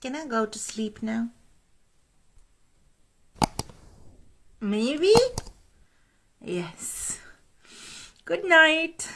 Can I go to sleep now? Maybe? Yes. Good night.